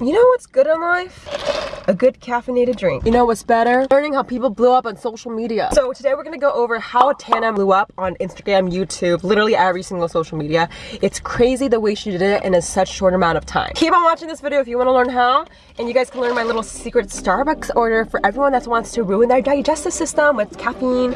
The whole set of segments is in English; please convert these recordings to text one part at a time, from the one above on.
You know what's good in life? A good caffeinated drink. You know what's better? Learning how people blew up on social media. So today we're gonna go over how Tana blew up on Instagram, YouTube, literally every single social media. It's crazy the way she did it in a such short amount of time. Keep on watching this video if you wanna learn how. And you guys can learn my little secret Starbucks order for everyone that wants to ruin their digestive system with caffeine.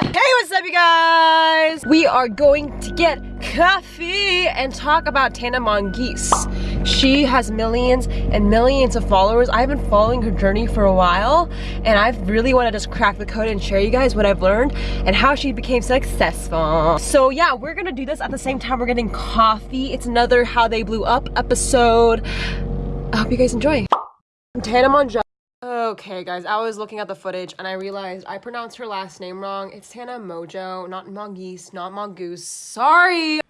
Hey, what's up, you guys? We are going to get coffee and talk about Tana Mongeese. She has millions and millions of followers. I've been following her journey for a while, and I really want to just crack the code and share you guys what I've learned and how she became successful. So yeah, we're gonna do this at the same time we're getting coffee. It's another How They Blew Up episode. I hope you guys enjoy. Tana Mongeese. Okay guys, I was looking at the footage and I realized I pronounced her last name wrong. It's Tana Mongeau, not Mongeese, not Mongoose. Sorry!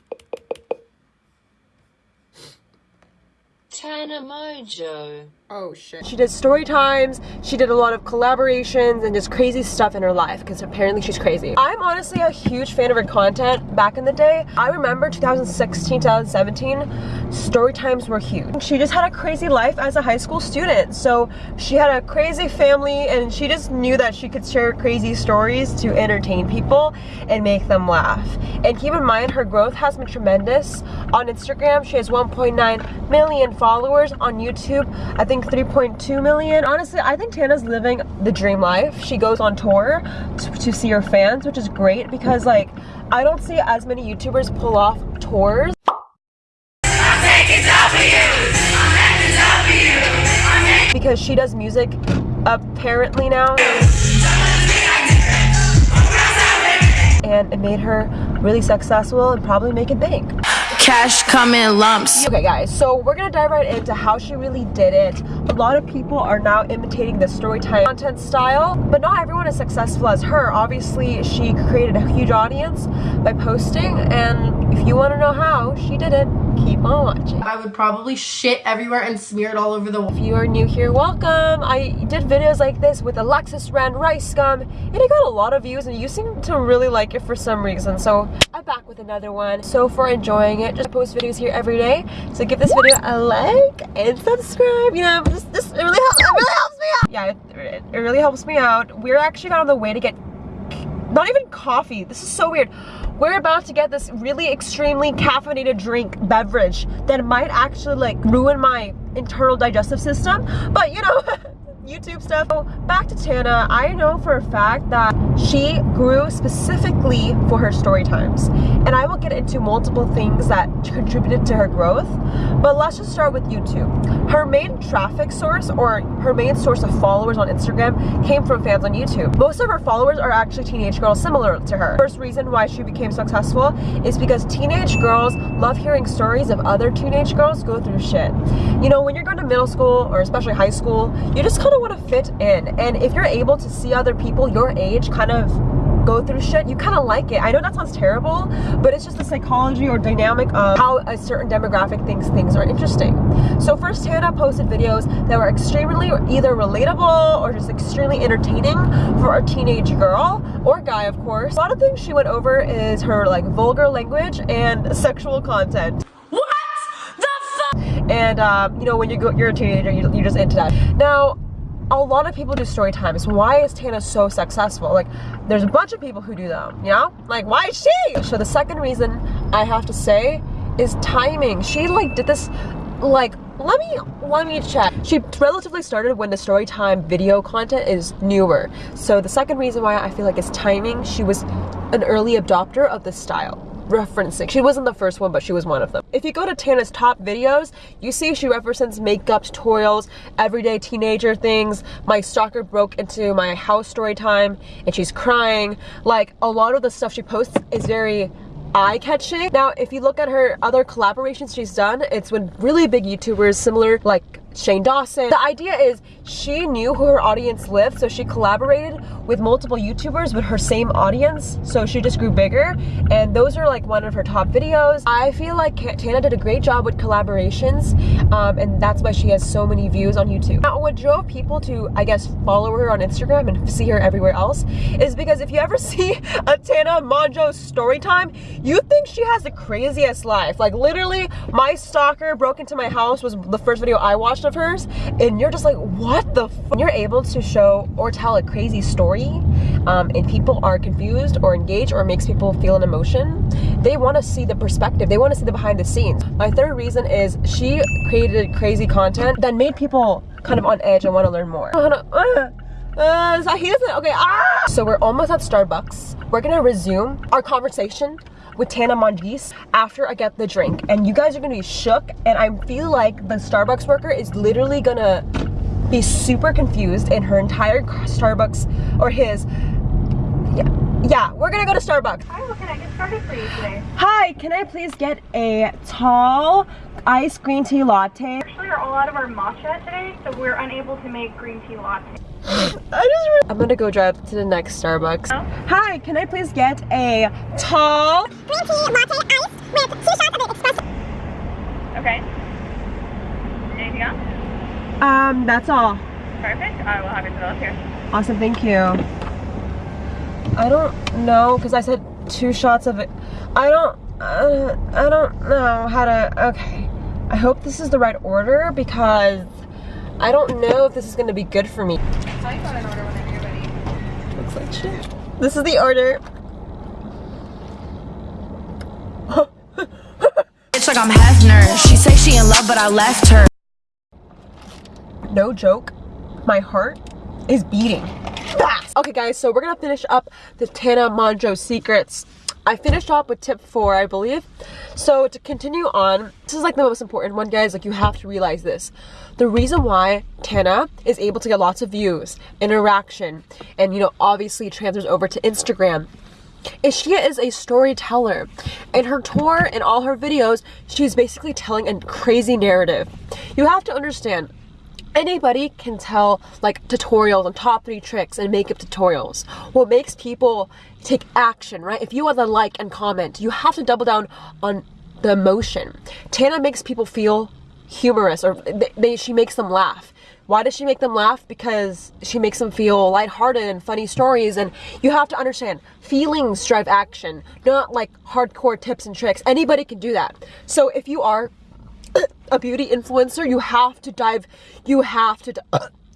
Tana Mongeau. Oh shit. She did story times, she did a lot of collaborations and just crazy stuff in her life because apparently she's crazy. I'm honestly a huge fan of her content back in the day. I remember 2016, 2017, story times were huge. She just had a crazy life as a high school student. So she had a crazy family and she just knew that she could share crazy stories to entertain people and make them laugh. And keep in mind, her growth has been tremendous. On Instagram, she has 1.9 million followers. On YouTube, I think 3.2 million. Honestly, I think Tana's living the dream life. She goes on tour to, to see her fans, which is great because like, I don't see as many YouTubers pull off tours. Because she does music apparently now. And it made her really successful and probably make it bank. Cash come in lumps. Okay guys, so we're gonna dive right into how she really did it. A lot of people are now imitating the storytime content style, but not everyone is successful as her. Obviously, she created a huge audience by posting, and if you wanna know how she did it, keep on watching. I would probably shit everywhere and smear it all over the wall. If you are new here, welcome. I did videos like this with Alexis Ren Rice Gum, and it got a lot of views, and you seem to really like it for some reason, so I'm back with another one. So for enjoying it, just post videos here every day. So give this video a like and subscribe. You know, this, this it really helps. It really helps me out. Yeah, it, it really helps me out. We're actually on the way to get not even coffee. This is so weird. We're about to get this really extremely caffeinated drink beverage that might actually like ruin my internal digestive system. But you know. YouTube stuff. So back to Tana, I know for a fact that she grew specifically for her story times. And I will get into multiple things that contributed to her growth. But let's just start with YouTube. Her main traffic source or her main source of followers on Instagram came from fans on YouTube. Most of her followers are actually teenage girls similar to her. First reason why she became successful is because teenage girls love hearing stories of other teenage girls go through shit. You know, when you're going to middle school or especially high school, you just kind kind of want to fit in. And if you're able to see other people your age kind of go through shit, you kind of like it. I know that sounds terrible, but it's just the psychology or dynamic of how a certain demographic thinks things are interesting. So first Tana posted videos that were extremely either relatable or just extremely entertaining for a teenage girl or guy, of course. A lot of things she went over is her like vulgar language and sexual content What the fuck and um, you know when you go you're a teenager you, you're just into that now a lot of people do story times. Why is Tana so successful? Like, there's a bunch of people who do them, you know? Like, why is she? So the second reason I have to say is timing. She like did this, like, let me, let me check. She relatively started when the story time video content is newer. So the second reason why I feel like is timing. She was an early adopter of this style referencing. She wasn't the first one, but she was one of them. If you go to Tana's top videos, you see she references makeup tutorials, everyday teenager things. My stalker broke into my house story time and she's crying. Like a lot of the stuff she posts is very eye-catching. Now, if you look at her other collaborations she's done, it's with really big YouTubers similar like Shane Dawson. The idea is she knew who her audience lived, so she collaborated with multiple YouTubers with her same audience, so she just grew bigger, and those are like one of her top videos. I feel like Tana did a great job with collaborations, um, and that's why she has so many views on YouTube. Now, what drove people to, I guess, follow her on Instagram and see her everywhere else is because if you ever see a Tana Mongeau story time, you think she has the craziest life. Like literally, my stalker broke into my house was the first video I watched of hers, and you're just like, what the When you're able to show or tell a crazy story, um, and people are confused or engaged or makes people feel an emotion, they want to see the perspective. They want to see the behind the scenes. My third reason is she created crazy content that made people kind of on edge and want to learn more. Uh, uh, he doesn't, okay, ah! So we're almost at Starbucks. We're gonna resume our conversation with Tana Mongeau after I get the drink. And you guys are gonna be shook and I feel like the Starbucks worker is literally gonna be super confused in her entire Starbucks or his yeah, yeah, we're gonna go to Starbucks. Hi, what can I get started for you today? Hi, can I please get a tall iced green tea latte? Actually, we're all out of our matcha today, so we're unable to make green tea latte. I just I'm gonna go drive to the next Starbucks. Oh? Hi, can I please get a tall green tea latte ice with two shots of espresso? Okay. Anything else? Um, that's all. Perfect. I will have it developed here. Awesome, thank you. I don't know, because I said two shots of it. I don't, uh, I don't know how to, okay. I hope this is the right order because I don't know if this is gonna be good for me. Tell you an order whenever you're ready. Looks like shit. This is the order. It's like I'm Hefner. She say she in love, but I left her. No joke, my heart is beating fast. Okay guys, so we're gonna finish up the Tana Mongeau secrets. I finished off with tip four, I believe. So to continue on, this is like the most important one, guys. Like you have to realize this. The reason why Tana is able to get lots of views, interaction, and you know, obviously transfers over to Instagram is she is a storyteller. In her tour and all her videos, she's basically telling a crazy narrative. You have to understand, anybody can tell like tutorials on top three tricks and makeup tutorials. What makes people take action, right? If you want to like and comment, you have to double down on the emotion. Tana makes people feel humorous or they, they, she makes them laugh. Why does she make them laugh? Because she makes them feel lighthearted and funny stories. And you have to understand, feelings drive action, not like hardcore tips and tricks. Anybody can do that. So if you are a beauty influencer, you have to dive, you have to,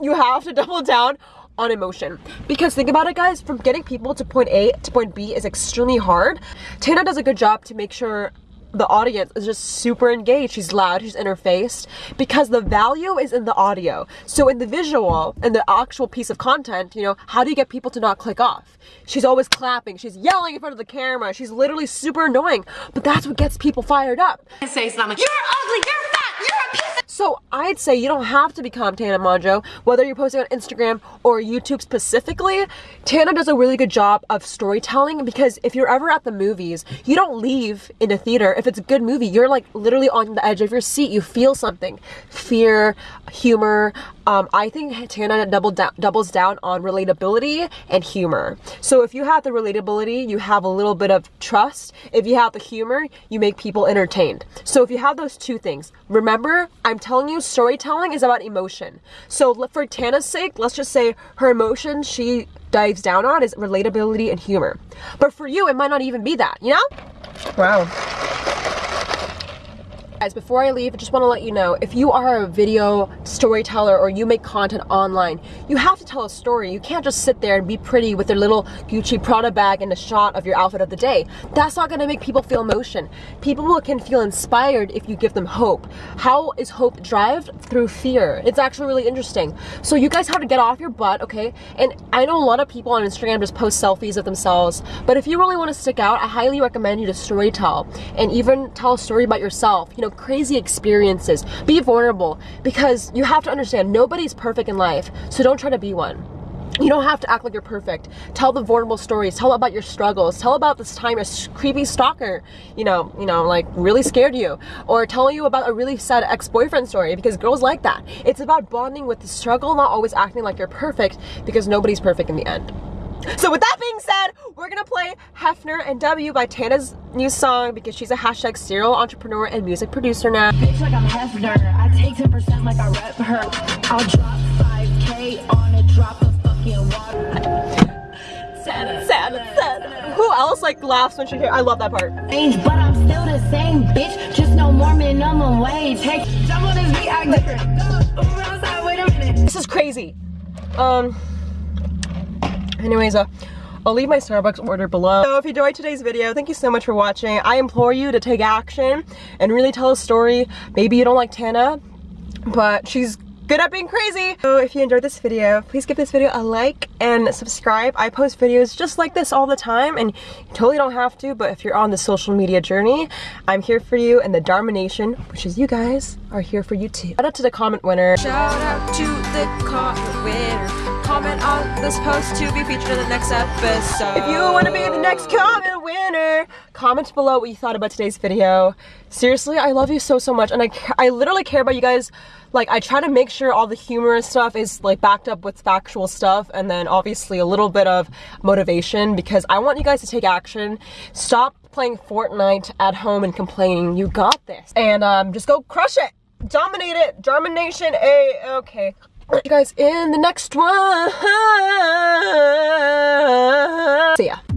you have to double down on emotion. Because think about it guys, from getting people to point A to point B is extremely hard. Tana does a good job to make sure the audience is just super engaged. She's loud, she's interfaced because the value is in the audio. So in the visual and the actual piece of content, you know, how do you get people to not click off? She's always clapping, she's yelling in front of the camera, she's literally super annoying, but that's what gets people fired up. I say something you're ugly, you're fat, you're a piece so I'd say you don't have to become Tana Mongeau, whether you're posting on Instagram or YouTube specifically. Tana does a really good job of storytelling because if you're ever at the movies, you don't leave in a theater. If it's a good movie, you're like literally on the edge of your seat. You feel something, fear, humor, um, I think Tana double doubles down on relatability and humor. So if you have the relatability, you have a little bit of trust. If you have the humor, you make people entertained. So if you have those two things, remember, I'm telling you, storytelling is about emotion. So for Tana's sake, let's just say her emotion she dives down on is relatability and humor. But for you, it might not even be that, you know? Wow. Guys, before I leave, I just want to let you know, if you are a video storyteller or you make content online, you have to tell a story. You can't just sit there and be pretty with your little Gucci Prada bag and a shot of your outfit of the day. That's not going to make people feel emotion. People can feel inspired if you give them hope. How is hope derived? Through fear. It's actually really interesting. So you guys have to get off your butt, okay? And I know a lot of people on Instagram just post selfies of themselves, but if you really want to stick out, I highly recommend you to storytell and even tell a story about yourself. You know, know, crazy experiences. Be vulnerable because you have to understand nobody's perfect in life, so don't try to be one. you don't have to act like you're perfect. Tell the vulnerable stories. Tell about your struggles. Tell about this time a creepy stalker, you know, you know, like really scared you, or tell you about a really sad ex-boyfriend story because girls like that. It's about bonding with the struggle, not always acting like you're perfect because nobody's perfect in the end. So with that being said, we're gonna play Hefner and W by Tana's new song because she's a hashtag serial entrepreneur and music producer now. Bitch like I'm Hefner. I take 10% like I rep her. I'll drop 5k on a drop of fucking water. Sad, sad. Who else like laughs when she hears? I love that part. But I'm still the same bitch. Just no more minimum wage. Hey, jump on this beat, act different. Ooh, outside, wait a minute. This is crazy. Um. Anyways, uh, I'll leave my Starbucks order below. So if you enjoyed today's video, thank you so much for watching. I implore you to take action and really tell a story. Maybe you don't like Tana, but she's good at being crazy. So if you enjoyed this video, please give this video a like and subscribe. I post videos just like this all the time and you totally don't have to, but if you're on the social media journey, I'm here for you and the Dharma Nation, which is you guys, are here for you too. Shout out to the comment winner. Shout out to the comment winner. Comment on this post to be featured in the next episode. If you want to be the next comment winner, comment below what you thought about today's video. Seriously, I love you so, so much. And I, I literally care about you guys like I try to make sure all the humorous stuff is like backed up with factual stuff and then obviously a little bit of motivation because I want you guys to take action. Stop playing Fortnite at home and complaining. You got this. And um, just go crush it. Dominate it. Domination A. Okay you guys in the next one. See ya.